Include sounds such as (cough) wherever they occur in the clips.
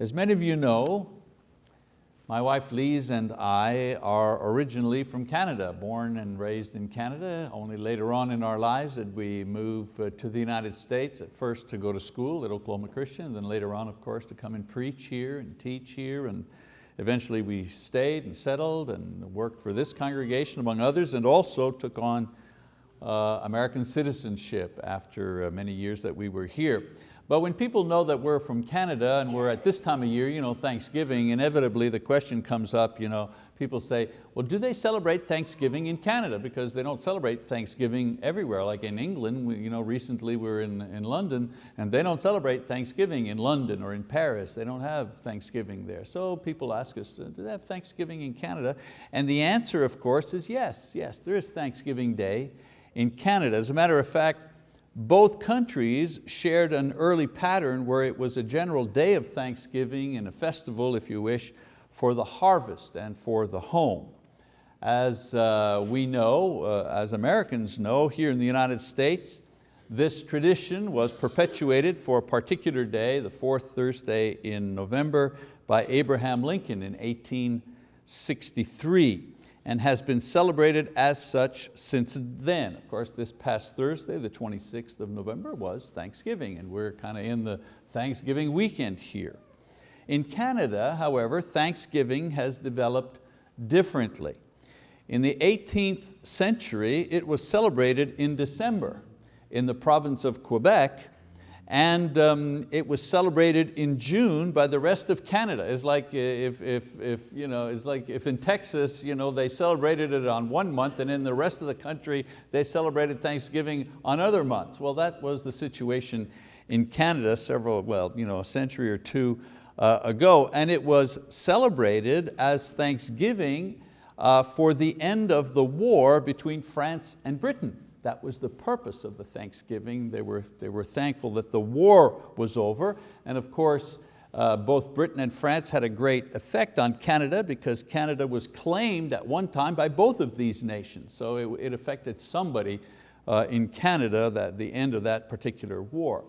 As many of you know, my wife Lise and I are originally from Canada, born and raised in Canada. Only later on in our lives did we move uh, to the United States, at first to go to school at Oklahoma Christian, and then later on, of course, to come and preach here and teach here. And eventually we stayed and settled and worked for this congregation among others, and also took on uh, American citizenship after uh, many years that we were here. But when people know that we're from Canada and we're at this time of year, you know, Thanksgiving, inevitably the question comes up, you know, people say, well, do they celebrate Thanksgiving in Canada? Because they don't celebrate Thanksgiving everywhere. Like in England, we, you know, recently we are in, in London and they don't celebrate Thanksgiving in London or in Paris. They don't have Thanksgiving there. So people ask us, do they have Thanksgiving in Canada? And the answer, of course, is yes, yes, there is Thanksgiving Day in Canada. As a matter of fact, both countries shared an early pattern where it was a general day of thanksgiving and a festival, if you wish, for the harvest and for the home. As uh, we know, uh, as Americans know, here in the United States, this tradition was perpetuated for a particular day, the fourth Thursday in November, by Abraham Lincoln in 1863 and has been celebrated as such since then. Of course, this past Thursday, the 26th of November, was Thanksgiving, and we're kind of in the Thanksgiving weekend here. In Canada, however, Thanksgiving has developed differently. In the 18th century, it was celebrated in December in the province of Quebec and um, it was celebrated in June by the rest of Canada. It's like if, if, if, you know, it's like if in Texas you know, they celebrated it on one month and in the rest of the country they celebrated Thanksgiving on other months. Well, that was the situation in Canada several, well, you know, a century or two uh, ago, and it was celebrated as Thanksgiving uh, for the end of the war between France and Britain. That was the purpose of the Thanksgiving. They were, they were thankful that the war was over. And of course, uh, both Britain and France had a great effect on Canada because Canada was claimed at one time by both of these nations. So it, it affected somebody uh, in Canada, at the end of that particular war.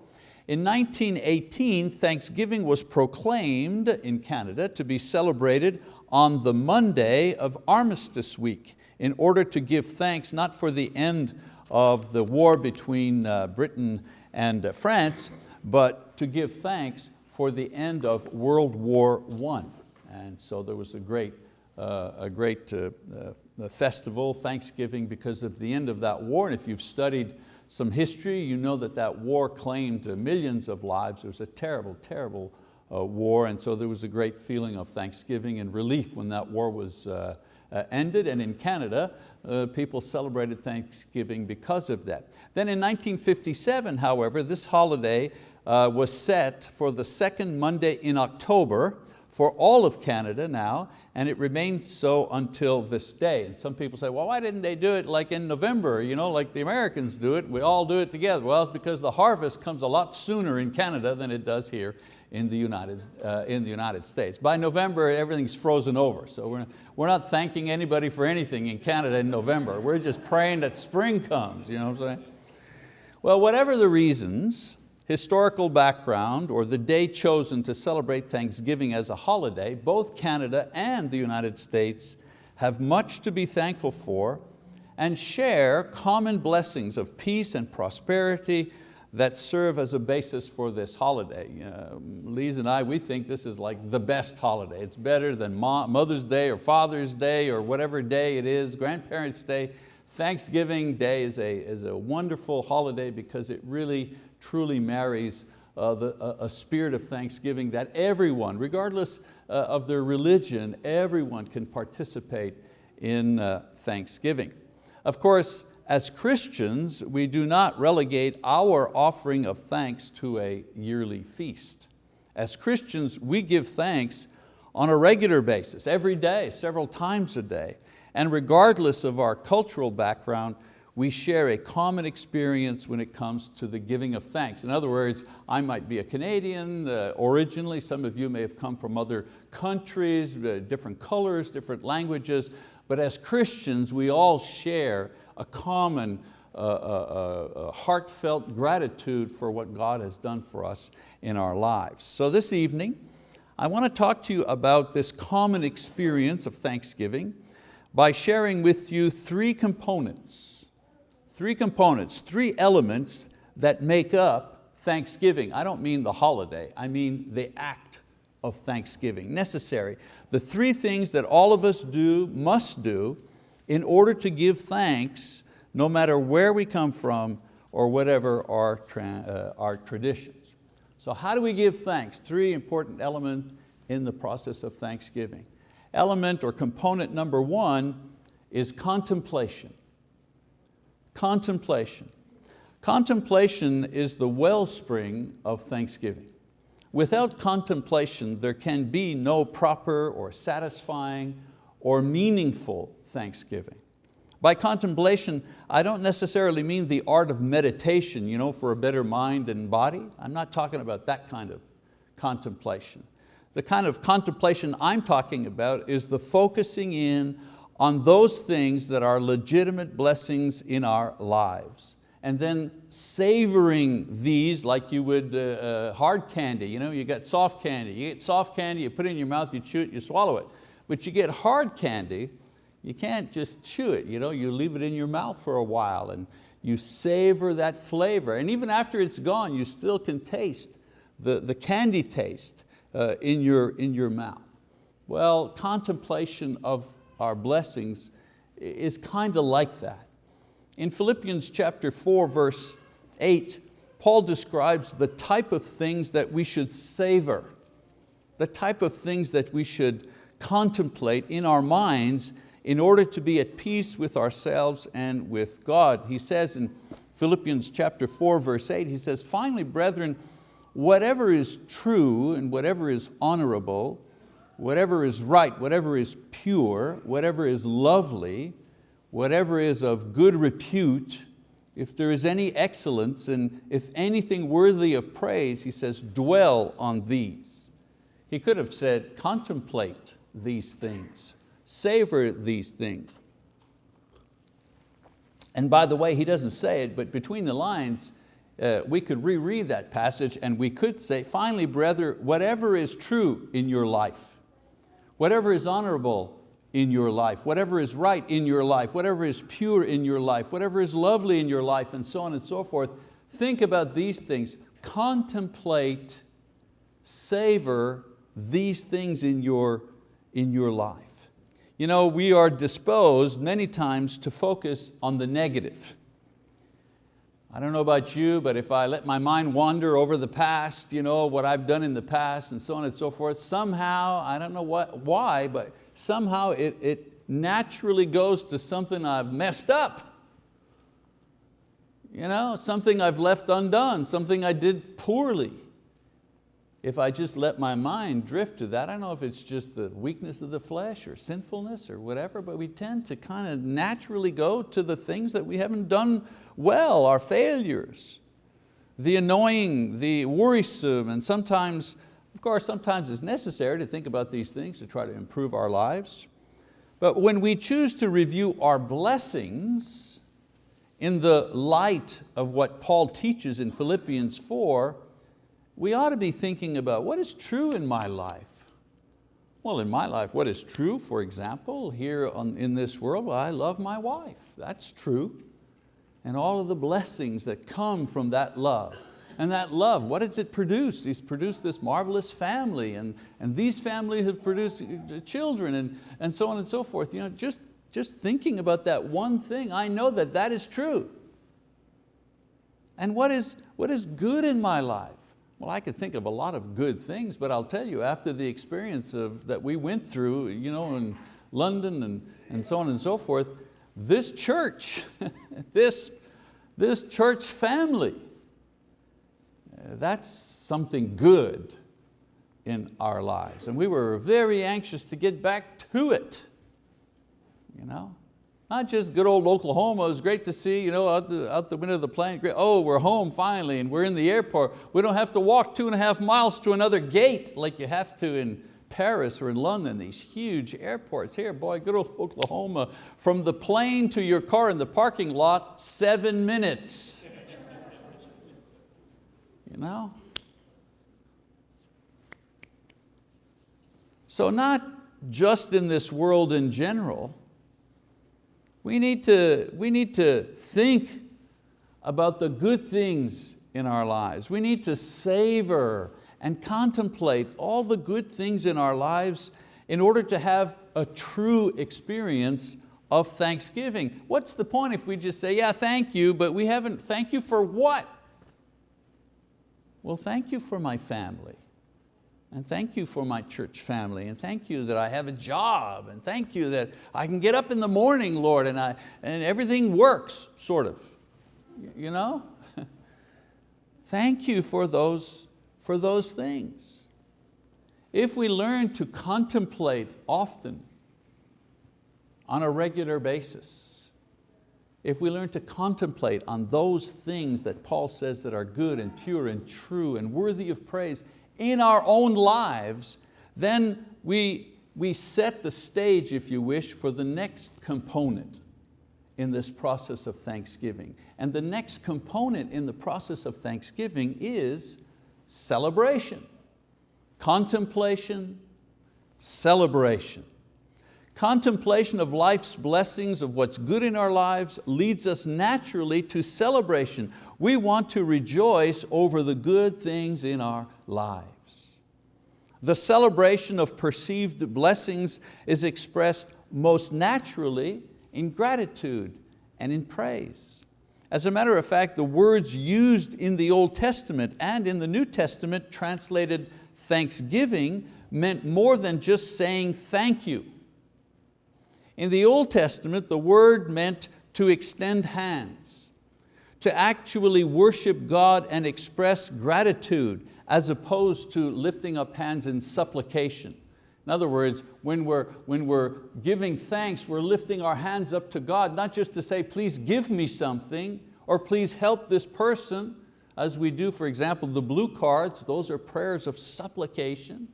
In 1918, Thanksgiving was proclaimed in Canada to be celebrated on the Monday of Armistice Week in order to give thanks not for the end of the war between uh, Britain and uh, France, but to give thanks for the end of World War I. And so there was a great, uh, a great uh, uh, festival, Thanksgiving, because of the end of that war. And if you've studied some history, you know that that war claimed millions of lives. It was a terrible, terrible uh, war, and so there was a great feeling of thanksgiving and relief when that war was uh, uh, ended, and in Canada, uh, people celebrated Thanksgiving because of that. Then in 1957, however, this holiday uh, was set for the second Monday in October for all of Canada now, and it remains so until this day. And some people say, well, why didn't they do it like in November, you know, like the Americans do it, we all do it together. Well, it's because the harvest comes a lot sooner in Canada than it does here in the United, uh, in the United States. By November, everything's frozen over. So we're, we're not thanking anybody for anything in Canada in November. We're just praying that spring comes, you know what I'm saying? Well, whatever the reasons, historical background, or the day chosen to celebrate Thanksgiving as a holiday, both Canada and the United States have much to be thankful for and share common blessings of peace and prosperity that serve as a basis for this holiday. Uh, Lise and I, we think this is like the best holiday. It's better than Mother's Day or Father's Day or whatever day it is, Grandparents' Day. Thanksgiving Day is a, is a wonderful holiday because it really, truly marries uh, the, a, a, spirit of thanksgiving that everyone, regardless uh, of their religion, everyone can participate in uh, Thanksgiving. Of course, as Christians, we do not relegate our offering of thanks to a yearly feast. As Christians, we give thanks on a regular basis, every day, several times a day. And regardless of our cultural background, we share a common experience when it comes to the giving of thanks. In other words, I might be a Canadian uh, originally, some of you may have come from other countries, uh, different colors, different languages, but as Christians, we all share a common uh, uh, uh, heartfelt gratitude for what God has done for us in our lives. So this evening, I want to talk to you about this common experience of Thanksgiving by sharing with you three components, three components, three elements that make up Thanksgiving. I don't mean the holiday, I mean the act of Thanksgiving, necessary. The three things that all of us do, must do, in order to give thanks no matter where we come from or whatever our, uh, our traditions. So how do we give thanks? Three important elements in the process of thanksgiving. Element or component number one is contemplation. Contemplation. Contemplation is the wellspring of thanksgiving. Without contemplation, there can be no proper or satisfying or meaningful thanksgiving. By contemplation, I don't necessarily mean the art of meditation you know, for a better mind and body. I'm not talking about that kind of contemplation. The kind of contemplation I'm talking about is the focusing in on those things that are legitimate blessings in our lives. And then savoring these like you would uh, uh, hard candy. You, know, you got soft candy, you get soft candy, you put it in your mouth, you chew it, you swallow it. But you get hard candy, you can't just chew it, you, know, you leave it in your mouth for a while and you savor that flavor. And even after it's gone, you still can taste the, the candy taste uh, in, your, in your mouth. Well, contemplation of our blessings is kind of like that. In Philippians chapter 4, verse 8, Paul describes the type of things that we should savor, the type of things that we should contemplate in our minds in order to be at peace with ourselves and with God. He says in Philippians chapter 4, verse 8, he says, finally, brethren, whatever is true and whatever is honorable, whatever is right, whatever is pure, whatever is lovely, whatever is of good repute, if there is any excellence and if anything worthy of praise, he says, dwell on these. He could have said, contemplate these things savor these things. And by the way, he doesn't say it, but between the lines, uh, we could reread that passage and we could say, finally, brother, whatever is true in your life, whatever is honorable in your life, whatever is right in your life, whatever is pure in your life, whatever is lovely in your life, and so on and so forth, think about these things. Contemplate, savor these things in your, in your life. You know, we are disposed many times to focus on the negative. I don't know about you, but if I let my mind wander over the past, you know, what I've done in the past and so on and so forth, somehow, I don't know what, why, but somehow it, it naturally goes to something I've messed up. You know, something I've left undone, something I did poorly if I just let my mind drift to that, I don't know if it's just the weakness of the flesh or sinfulness or whatever, but we tend to kind of naturally go to the things that we haven't done well, our failures, the annoying, the worrisome, and sometimes, course, sometimes it's necessary to think about these things to try to improve our lives. But when we choose to review our blessings in the light of what Paul teaches in Philippians 4, we ought to be thinking about what is true in my life. Well, in my life, what is true, for example, here on, in this world, well, I love my wife, that's true. And all of the blessings that come from that love. And that love, what does it produce? He's produced this marvelous family and, and these families have produced uh, children and, and so on and so forth. You know, just, just thinking about that one thing, I know that that is true. And what is, what is good in my life? Well, I could think of a lot of good things, but I'll tell you, after the experience of, that we went through you know, in London and, and so on and so forth, this church, (laughs) this, this church family, that's something good in our lives. And we were very anxious to get back to it. You know? Not just good old Oklahoma, it was great to see you know, out, the, out the window of the plane, great, oh, we're home finally and we're in the airport. We don't have to walk two and a half miles to another gate like you have to in Paris or in London, these huge airports. Here, boy, good old (laughs) Oklahoma, from the plane to your car in the parking lot, seven minutes. You know? So not just in this world in general, we need to, we need to think about the good things in our lives. We need to savor and contemplate all the good things in our lives in order to have a true experience of thanksgiving. What's the point if we just say, yeah, thank you, but we haven't, thank you for what? Well, thank you for my family. And thank you for my church family. And thank you that I have a job. And thank you that I can get up in the morning, Lord, and, I, and everything works, sort of. You know? (laughs) thank you for those, for those things. If we learn to contemplate often on a regular basis, if we learn to contemplate on those things that Paul says that are good and pure and true and worthy of praise in our own lives, then we, we set the stage, if you wish, for the next component in this process of thanksgiving. And the next component in the process of thanksgiving is celebration, contemplation, celebration. Contemplation of life's blessings, of what's good in our lives, leads us naturally to celebration. We want to rejoice over the good things in our lives. The celebration of perceived blessings is expressed most naturally in gratitude and in praise. As a matter of fact, the words used in the Old Testament and in the New Testament translated thanksgiving meant more than just saying thank you. In the Old Testament, the word meant to extend hands, to actually worship God and express gratitude as opposed to lifting up hands in supplication. In other words, when we're, when we're giving thanks, we're lifting our hands up to God, not just to say, please give me something, or please help this person, as we do, for example, the blue cards, those are prayers of supplication.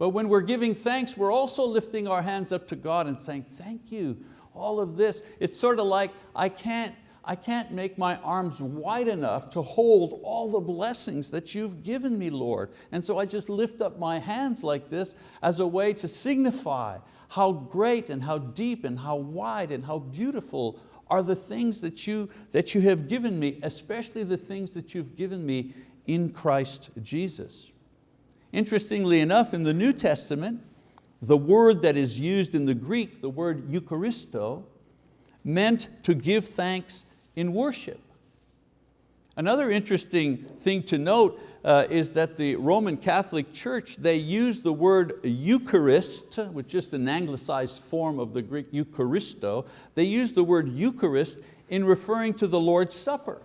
But when we're giving thanks, we're also lifting our hands up to God and saying, thank you, all of this. It's sort of like, I can't, I can't make my arms wide enough to hold all the blessings that you've given me, Lord. And so I just lift up my hands like this as a way to signify how great and how deep and how wide and how beautiful are the things that you, that you have given me, especially the things that you've given me in Christ Jesus. Interestingly enough, in the New Testament, the word that is used in the Greek, the word Eucharisto, meant to give thanks in worship. Another interesting thing to note uh, is that the Roman Catholic Church, they use the word Eucharist, which is an anglicized form of the Greek Eucharisto, they use the word Eucharist in referring to the Lord's Supper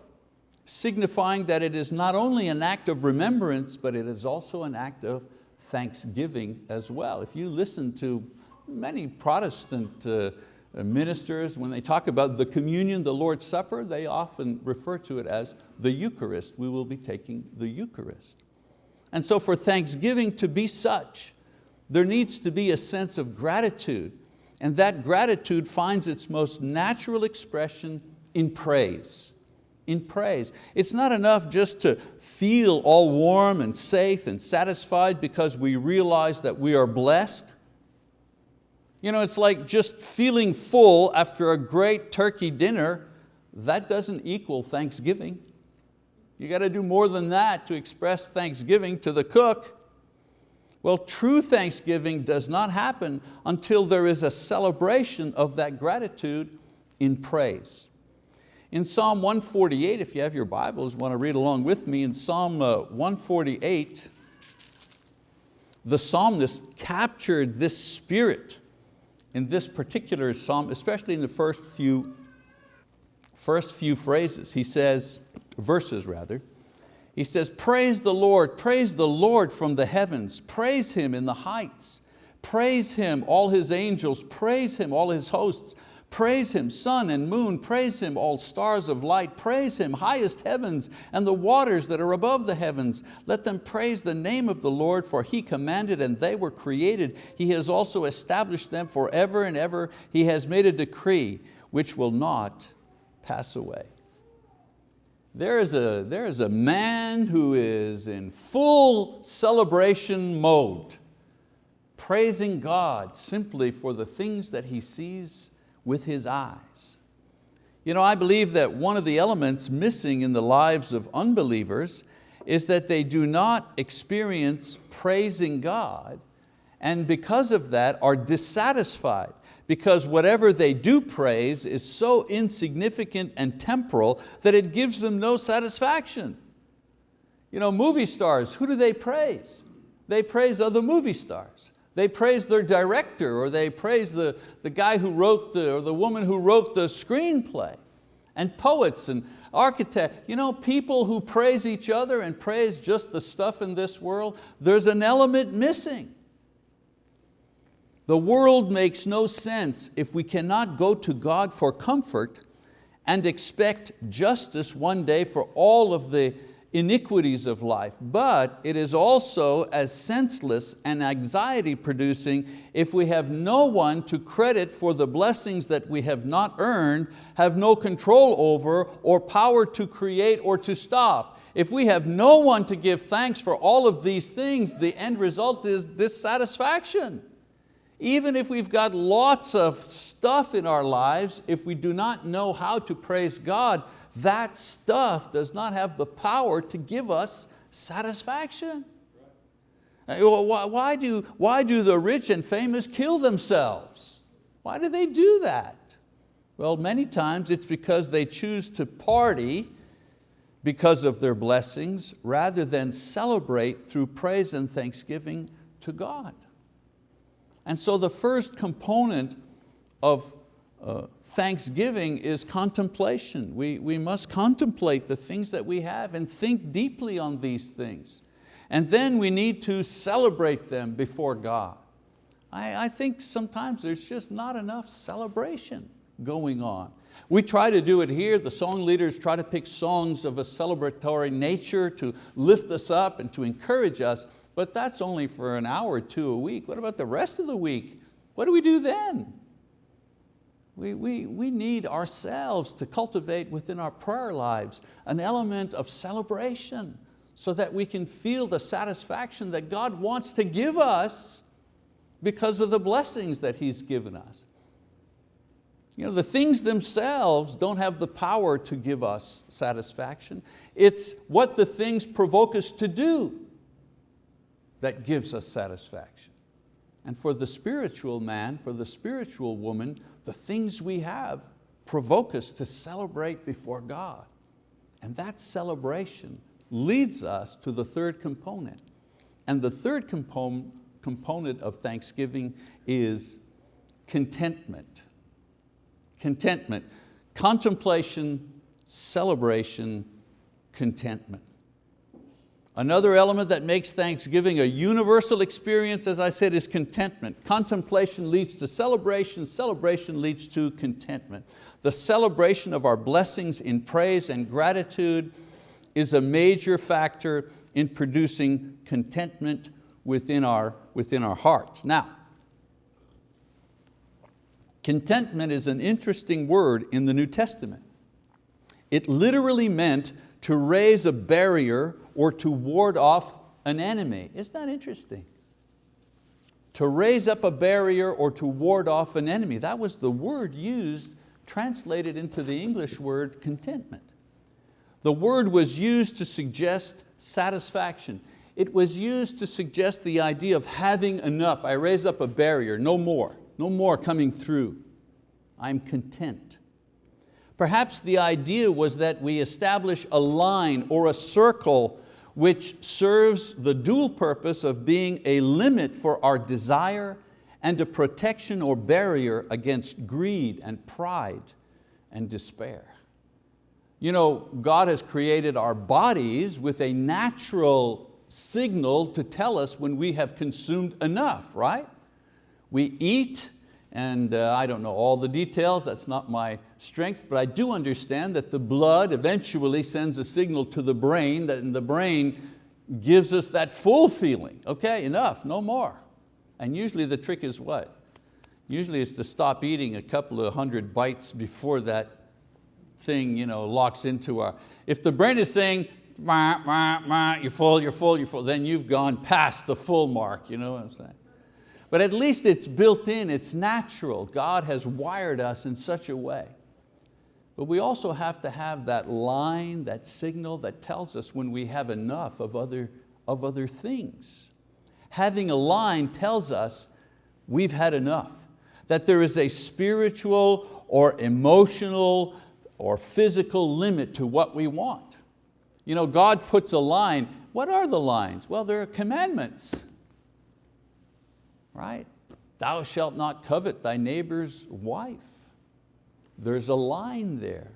signifying that it is not only an act of remembrance, but it is also an act of thanksgiving as well. If you listen to many Protestant uh, ministers, when they talk about the communion, the Lord's Supper, they often refer to it as the Eucharist. We will be taking the Eucharist. And so for Thanksgiving to be such, there needs to be a sense of gratitude, and that gratitude finds its most natural expression in praise in praise. It's not enough just to feel all warm and safe and satisfied because we realize that we are blessed. You know, it's like just feeling full after a great turkey dinner, that doesn't equal Thanksgiving. You got to do more than that to express Thanksgiving to the cook. Well, true Thanksgiving does not happen until there is a celebration of that gratitude in praise. In Psalm 148, if you have your Bibles, want to read along with me, in Psalm uh, 148, the psalmist captured this spirit in this particular psalm, especially in the first few, first few phrases. He says, verses rather, he says, praise the Lord, praise the Lord from the heavens, praise Him in the heights, praise Him, all His angels, praise Him, all His hosts, Praise Him, sun and moon, praise Him, all stars of light, praise Him, highest heavens and the waters that are above the heavens. Let them praise the name of the Lord, for He commanded and they were created. He has also established them forever and ever. He has made a decree which will not pass away. There is, a, there is a man who is in full celebration mode. praising God simply for the things that he sees with his eyes. You know, I believe that one of the elements missing in the lives of unbelievers is that they do not experience praising God and because of that are dissatisfied because whatever they do praise is so insignificant and temporal that it gives them no satisfaction. You know, movie stars, who do they praise? They praise other movie stars. They praise their director or they praise the, the guy who wrote the, or the woman who wrote the screenplay. And poets and architects, you know, people who praise each other and praise just the stuff in this world, there's an element missing. The world makes no sense if we cannot go to God for comfort and expect justice one day for all of the iniquities of life, but it is also as senseless and anxiety producing if we have no one to credit for the blessings that we have not earned, have no control over, or power to create or to stop. If we have no one to give thanks for all of these things, the end result is dissatisfaction. Even if we've got lots of stuff in our lives, if we do not know how to praise God, that stuff does not have the power to give us satisfaction. Why do, why do the rich and famous kill themselves? Why do they do that? Well, many times it's because they choose to party because of their blessings rather than celebrate through praise and thanksgiving to God. And so the first component of uh, thanksgiving is contemplation. We, we must contemplate the things that we have and think deeply on these things. And then we need to celebrate them before God. I, I think sometimes there's just not enough celebration going on. We try to do it here, the song leaders try to pick songs of a celebratory nature to lift us up and to encourage us, but that's only for an hour or two a week. What about the rest of the week? What do we do then? We, we, we need ourselves to cultivate within our prayer lives an element of celebration so that we can feel the satisfaction that God wants to give us because of the blessings that He's given us. You know, the things themselves don't have the power to give us satisfaction. It's what the things provoke us to do that gives us satisfaction. And for the spiritual man, for the spiritual woman, the things we have provoke us to celebrate before God. And that celebration leads us to the third component. And the third component, component of thanksgiving is contentment. Contentment, contemplation, celebration, contentment. Another element that makes Thanksgiving a universal experience, as I said, is contentment. Contemplation leads to celebration, celebration leads to contentment. The celebration of our blessings in praise and gratitude is a major factor in producing contentment within our, within our hearts. Now, contentment is an interesting word in the New Testament. It literally meant to raise a barrier or to ward off an enemy. Isn't that interesting? To raise up a barrier or to ward off an enemy. That was the word used, translated into the English word contentment. The word was used to suggest satisfaction. It was used to suggest the idea of having enough. I raise up a barrier, no more, no more coming through. I'm content. Perhaps the idea was that we establish a line or a circle which serves the dual purpose of being a limit for our desire and a protection or barrier against greed and pride and despair. You know, God has created our bodies with a natural signal to tell us when we have consumed enough, right? We eat and uh, I don't know all the details, that's not my strength, but I do understand that the blood eventually sends a signal to the brain, that the brain gives us that full feeling. Okay, enough, no more. And usually the trick is what? Usually it's to stop eating a couple of hundred bites before that thing you know, locks into our, if the brain is saying, wah, wah, wah, you're full, you're full, you're full, then you've gone past the full mark, you know what I'm saying? But at least it's built in, it's natural. God has wired us in such a way. But we also have to have that line, that signal that tells us when we have enough of other, of other things. Having a line tells us we've had enough, that there is a spiritual or emotional or physical limit to what we want. You know, God puts a line. What are the lines? Well, there are commandments, right? Thou shalt not covet thy neighbor's wife. There's a line there.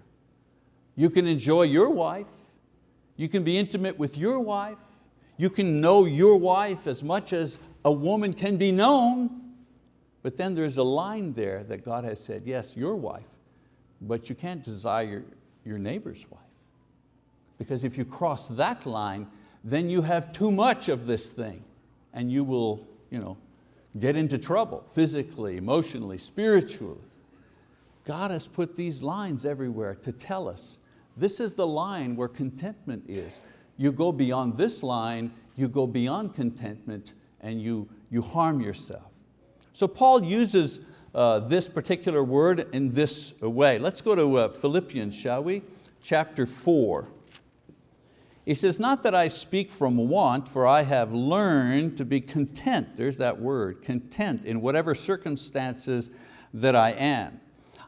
You can enjoy your wife. You can be intimate with your wife. You can know your wife as much as a woman can be known. But then there's a line there that God has said, yes, your wife, but you can't desire your neighbor's wife. Because if you cross that line, then you have too much of this thing and you will you know, get into trouble physically, emotionally, spiritually. God has put these lines everywhere to tell us, this is the line where contentment is. You go beyond this line, you go beyond contentment and you, you harm yourself. So Paul uses uh, this particular word in this way. Let's go to uh, Philippians, shall we? Chapter four. He says, not that I speak from want, for I have learned to be content, there's that word, content in whatever circumstances that I am.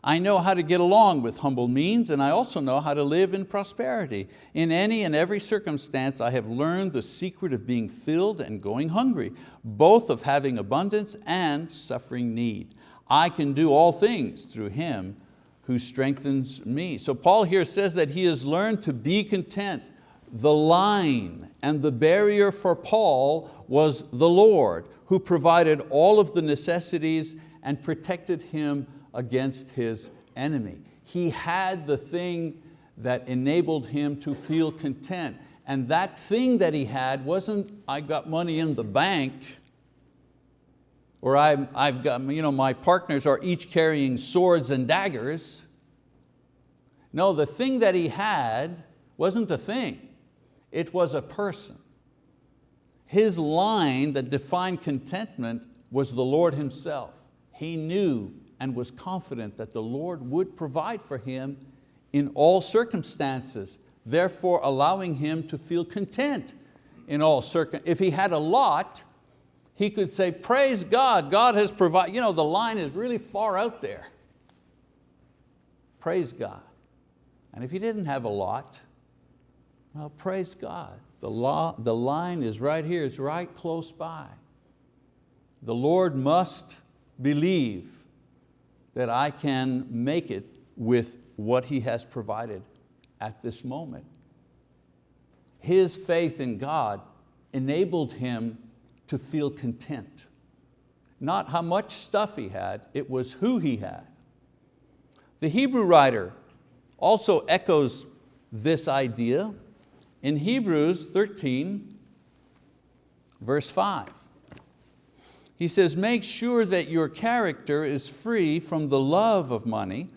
I know how to get along with humble means and I also know how to live in prosperity. In any and every circumstance I have learned the secret of being filled and going hungry, both of having abundance and suffering need. I can do all things through Him who strengthens me. So Paul here says that he has learned to be content. The line and the barrier for Paul was the Lord who provided all of the necessities and protected him against his enemy. He had the thing that enabled him to feel content. And that thing that he had wasn't, I got money in the bank, or i I've got, you know, my partners are each carrying swords and daggers. No, the thing that he had wasn't a thing, it was a person. His line that defined contentment was the Lord Himself. He knew and was confident that the Lord would provide for him in all circumstances, therefore allowing him to feel content in all circumstances. If he had a lot, he could say, praise God, God has provided. You know, the line is really far out there. Praise God. And if he didn't have a lot, well, praise God. The, law, the line is right here, it's right close by. The Lord must believe that I can make it with what He has provided at this moment. His faith in God enabled him to feel content. Not how much stuff he had, it was who he had. The Hebrew writer also echoes this idea in Hebrews 13, verse 5. He says, make sure that your character is free from the love of money,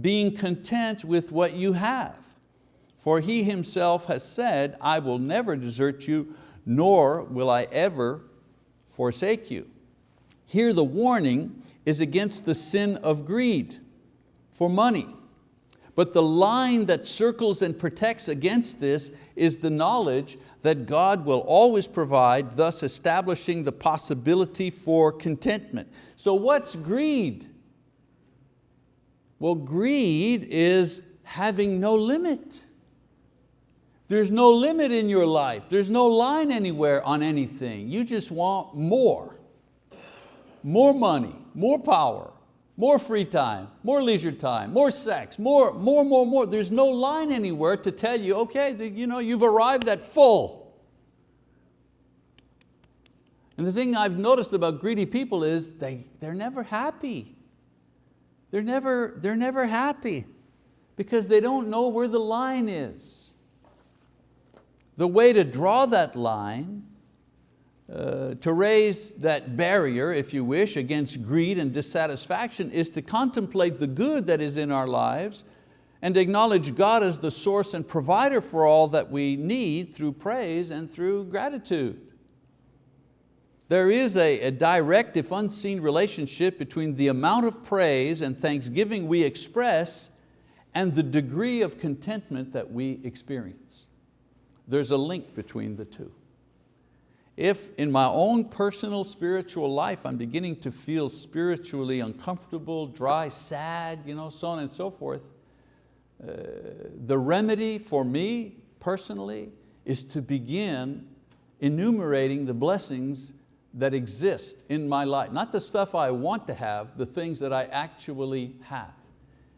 being content with what you have. For He Himself has said, I will never desert you, nor will I ever forsake you. Here the warning is against the sin of greed for money. But the line that circles and protects against this is the knowledge that God will always provide, thus establishing the possibility for contentment. So what's greed? Well, greed is having no limit. There's no limit in your life. There's no line anywhere on anything. You just want more. More money, more power, more free time, more leisure time, more sex, more, more, more, more. There's no line anywhere to tell you, okay, you know, you've arrived at full. And the thing I've noticed about greedy people is they, they're never happy. They're never, they're never happy because they don't know where the line is. The way to draw that line uh, to raise that barrier, if you wish, against greed and dissatisfaction is to contemplate the good that is in our lives and acknowledge God as the source and provider for all that we need through praise and through gratitude. There is a, a direct, if unseen relationship between the amount of praise and thanksgiving we express and the degree of contentment that we experience. There's a link between the two. If in my own personal spiritual life I'm beginning to feel spiritually uncomfortable, dry, sad, you know, so on and so forth, uh, the remedy for me personally is to begin enumerating the blessings that exist in my life. Not the stuff I want to have, the things that I actually have.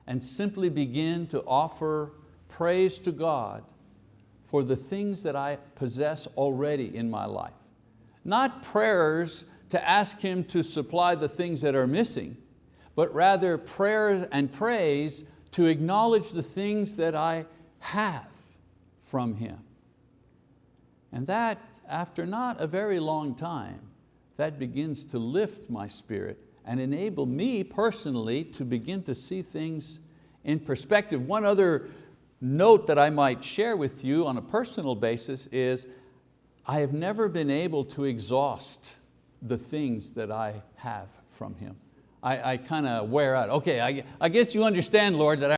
And simply begin to offer praise to God for the things that I possess already in my life. Not prayers to ask Him to supply the things that are missing, but rather prayers and praise to acknowledge the things that I have from Him. And that, after not a very long time, that begins to lift my spirit and enable me personally to begin to see things in perspective. One other note that I might share with you on a personal basis is I have never been able to exhaust the things that I have from Him. I, I kind of wear out. Okay, I, I guess you understand, Lord, that I'm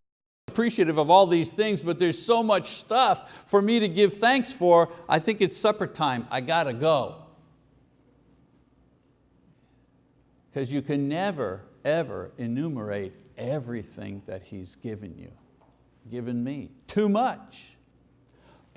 appreciative of all these things, but there's so much stuff for me to give thanks for. I think it's supper time. I got to go. Because you can never, ever enumerate everything that He's given you, given me. Too much.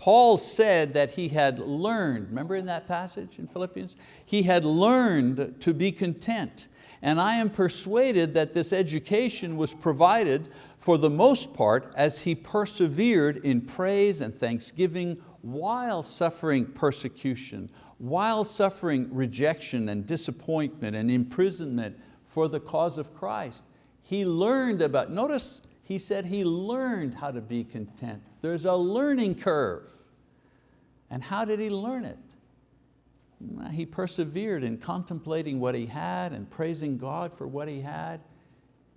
Paul said that he had learned, remember in that passage in Philippians? He had learned to be content. And I am persuaded that this education was provided for the most part as he persevered in praise and thanksgiving while suffering persecution, while suffering rejection and disappointment and imprisonment for the cause of Christ. He learned about, notice he said he learned how to be content. There's a learning curve. And how did he learn it? He persevered in contemplating what he had and praising God for what he had.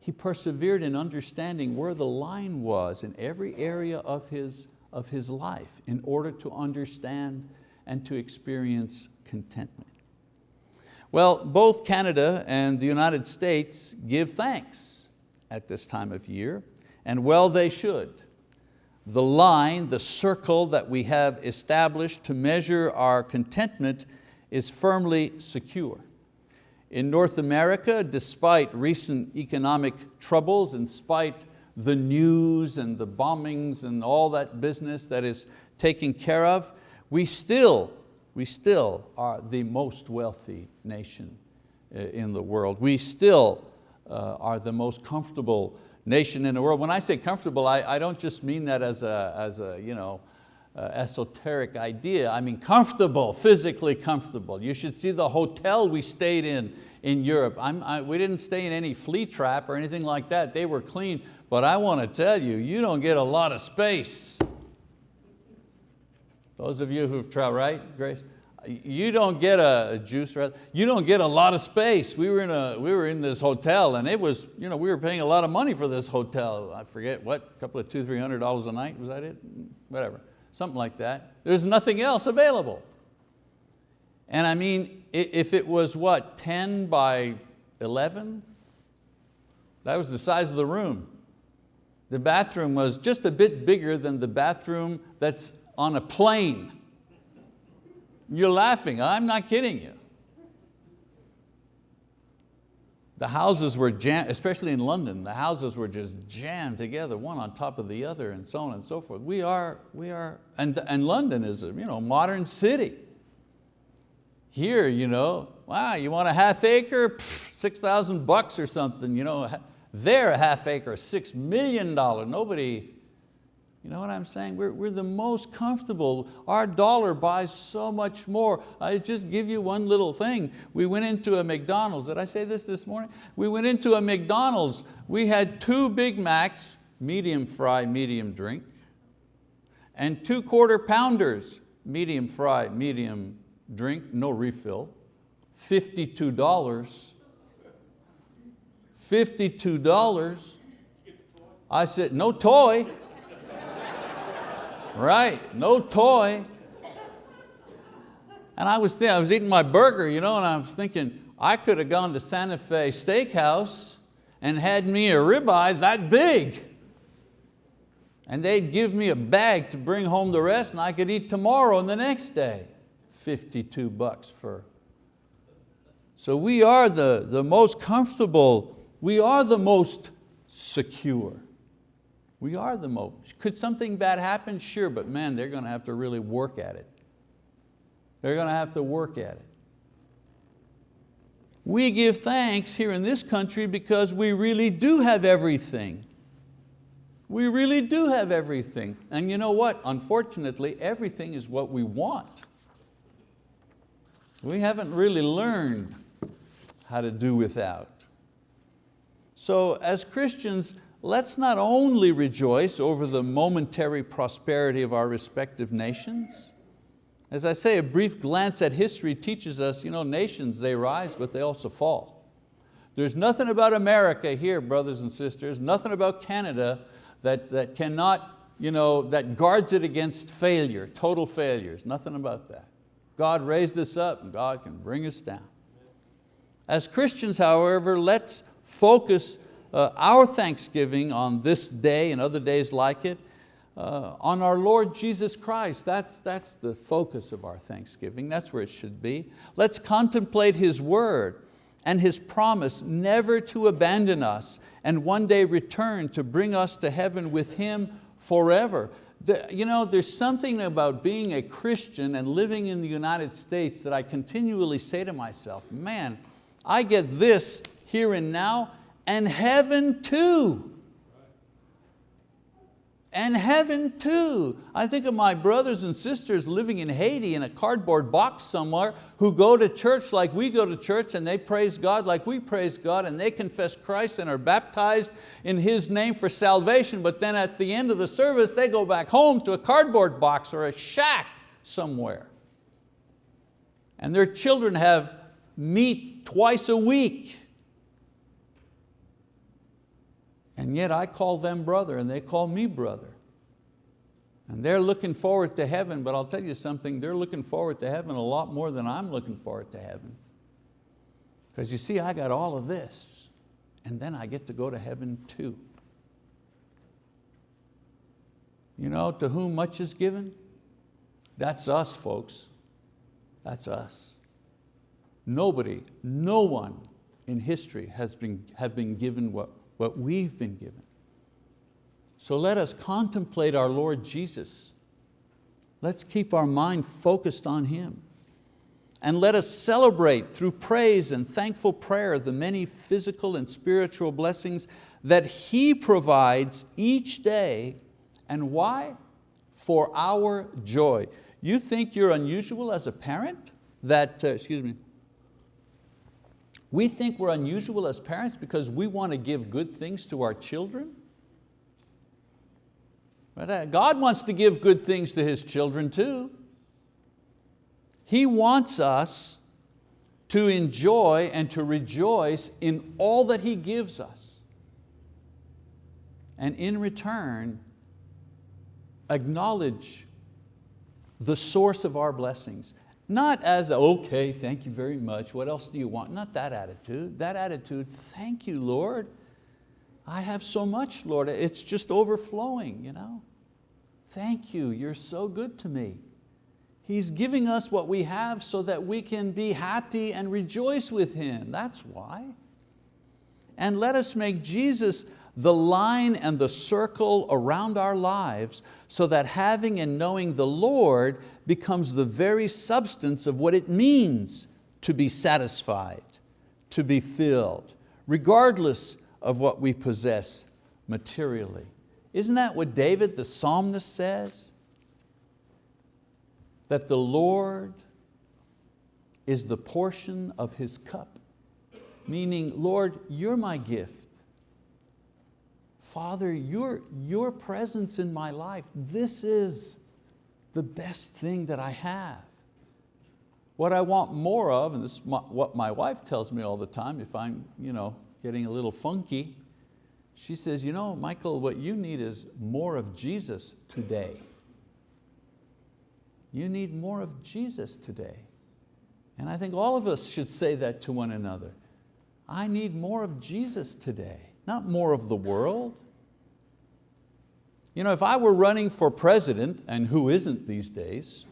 He persevered in understanding where the line was in every area of his, of his life in order to understand and to experience contentment. Well, both Canada and the United States give thanks at this time of year, and well they should. The line, the circle that we have established to measure our contentment is firmly secure. In North America, despite recent economic troubles, in spite the news and the bombings and all that business that is taken care of, we still, we still are the most wealthy nation uh, in the world. We still uh, are the most comfortable nation in the world. When I say comfortable, I, I don't just mean that as a, as a you know, uh, esoteric idea. I mean comfortable, physically comfortable. You should see the hotel we stayed in in Europe. I, we didn't stay in any flea trap or anything like that. They were clean, but I want to tell you, you don't get a lot of space. Those of you who've traveled, right, Grace? You don't get a juice, you don't get a lot of space. We were in, a, we were in this hotel and it was, you know, we were paying a lot of money for this hotel. I forget what, a couple of two, three hundred dollars a night, was that it? Whatever, something like that. There's nothing else available. And I mean, if it was what, 10 by 11? That was the size of the room. The bathroom was just a bit bigger than the bathroom that's on a plane. You're laughing, I'm not kidding you. The houses were jammed, especially in London, the houses were just jammed together, one on top of the other and so on and so forth. We are, we are and, and London is a you know, modern city. Here, you know, wow, you want a half acre? Pfft, 6,000 bucks or something. You know, there a half acre, $6 million. Nobody, you know what I'm saying? We're, we're the most comfortable. Our dollar buys so much more. I just give you one little thing. We went into a McDonald's. Did I say this this morning? We went into a McDonald's. We had two Big Macs, medium fry, medium drink, and two quarter pounders, medium fry, medium drink, no refill, $52. $52. I said, no toy. Right, no toy. And I was, thinking, I was eating my burger, you know, and I was thinking, I could have gone to Santa Fe Steakhouse and had me a ribeye that big. And they'd give me a bag to bring home the rest and I could eat tomorrow and the next day. 52 bucks for. So we are the, the most comfortable, we are the most secure. We are the most. Could something bad happen? Sure, but man, they're going to have to really work at it. They're going to have to work at it. We give thanks here in this country because we really do have everything. We really do have everything. And you know what? Unfortunately, everything is what we want. We haven't really learned how to do without. So as Christians, let's not only rejoice over the momentary prosperity of our respective nations, as I say, a brief glance at history teaches us, you know, nations, they rise, but they also fall. There's nothing about America here, brothers and sisters, nothing about Canada that, that cannot, you know, that guards it against failure, total failures, nothing about that. God raised us up and God can bring us down. As Christians, however, let's focus uh, our thanksgiving on this day and other days like it uh, on our Lord Jesus Christ. That's, that's the focus of our thanksgiving. That's where it should be. Let's contemplate His word and His promise never to abandon us and one day return to bring us to heaven with Him forever. The, you know, there's something about being a Christian and living in the United States that I continually say to myself, man, I get this here and now and heaven too and heaven too. I think of my brothers and sisters living in Haiti in a cardboard box somewhere who go to church like we go to church and they praise God like we praise God and they confess Christ and are baptized in His name for salvation, but then at the end of the service they go back home to a cardboard box or a shack somewhere. And their children have meat twice a week And yet I call them brother and they call me brother. And they're looking forward to heaven, but I'll tell you something, they're looking forward to heaven a lot more than I'm looking forward to heaven. Because you see, I got all of this, and then I get to go to heaven too. You know, to whom much is given, that's us, folks. That's us. Nobody, no one in history has been, have been given what what we've been given. So let us contemplate our Lord Jesus. Let's keep our mind focused on Him. And let us celebrate through praise and thankful prayer the many physical and spiritual blessings that He provides each day. And why? For our joy. You think you're unusual as a parent? That, uh, excuse me, we think we're unusual as parents because we want to give good things to our children. But uh, God wants to give good things to His children too. He wants us to enjoy and to rejoice in all that He gives us. And in return, acknowledge the source of our blessings. Not as, okay, thank you very much, what else do you want? Not that attitude. That attitude, thank you, Lord. I have so much, Lord. It's just overflowing, you know. Thank you, you're so good to me. He's giving us what we have so that we can be happy and rejoice with Him. That's why. And let us make Jesus the line and the circle around our lives so that having and knowing the Lord becomes the very substance of what it means to be satisfied, to be filled, regardless of what we possess materially. Isn't that what David the psalmist says? That the Lord is the portion of His cup, meaning, Lord, you're my gift. Father, your, your presence in my life, this is the best thing that I have. What I want more of, and this is what my wife tells me all the time if I'm you know, getting a little funky, she says, you know, Michael, what you need is more of Jesus today. You need more of Jesus today. And I think all of us should say that to one another. I need more of Jesus today, not more of the world. You know, if I were running for president, and who isn't these days,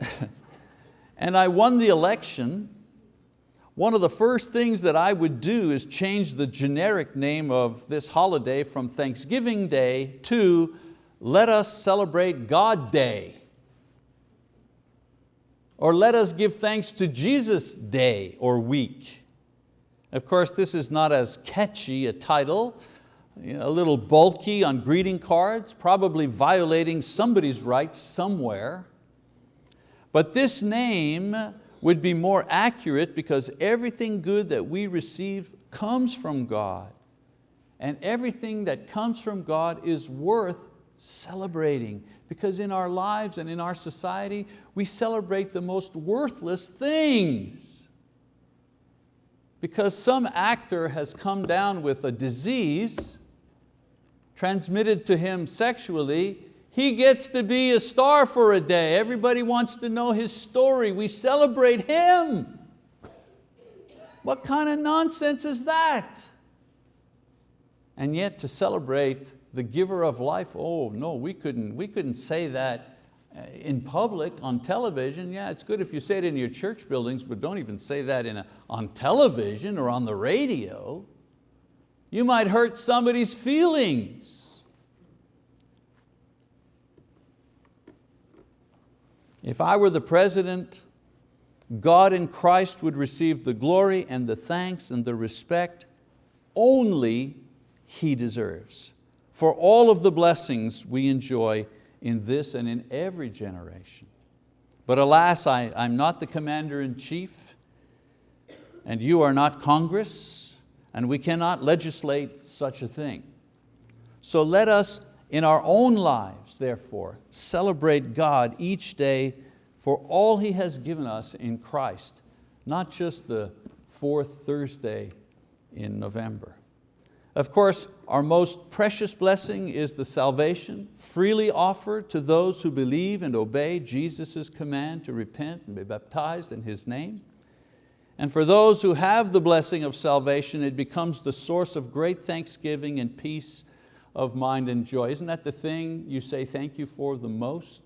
(laughs) and I won the election, one of the first things that I would do is change the generic name of this holiday from Thanksgiving Day to let us celebrate God Day. Or let us give thanks to Jesus Day or week. Of course, this is not as catchy a title, a little bulky on greeting cards, probably violating somebody's rights somewhere. But this name would be more accurate because everything good that we receive comes from God. And everything that comes from God is worth celebrating because in our lives and in our society, we celebrate the most worthless things. Because some actor has come down with a disease transmitted to him sexually, he gets to be a star for a day. Everybody wants to know his story. We celebrate him. What kind of nonsense is that? And yet to celebrate the giver of life, oh no, we couldn't, we couldn't say that uh, in public, on television. Yeah, it's good if you say it in your church buildings, but don't even say that in a, on television or on the radio. You might hurt somebody's feelings. If I were the president, God in Christ would receive the glory and the thanks and the respect only He deserves for all of the blessings we enjoy in this and in every generation. But alas, I, I'm not the commander-in-chief, and you are not Congress, and we cannot legislate such a thing. So let us, in our own lives, therefore, celebrate God each day for all He has given us in Christ, not just the fourth Thursday in November. Of course, our most precious blessing is the salvation freely offered to those who believe and obey Jesus' command to repent and be baptized in His name. And for those who have the blessing of salvation, it becomes the source of great thanksgiving and peace of mind and joy. Isn't that the thing you say thank you for the most?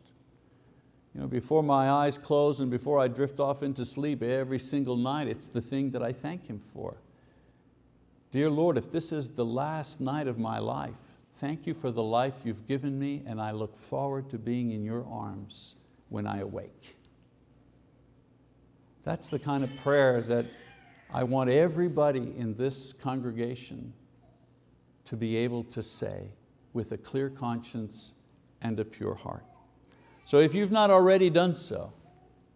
You know, before my eyes close and before I drift off into sleep every single night, it's the thing that I thank Him for. Dear Lord, if this is the last night of my life, thank you for the life you've given me and I look forward to being in your arms when I awake. That's the kind of prayer that I want everybody in this congregation to be able to say with a clear conscience and a pure heart. So if you've not already done so,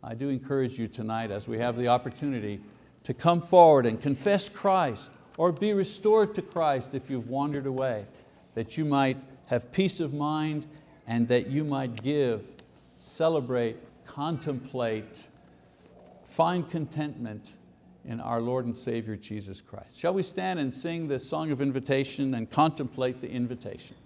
I do encourage you tonight as we have the opportunity to come forward and confess Christ or be restored to Christ if you've wandered away, that you might have peace of mind and that you might give, celebrate, contemplate, find contentment in our Lord and Savior Jesus Christ. Shall we stand and sing this song of invitation and contemplate the invitation?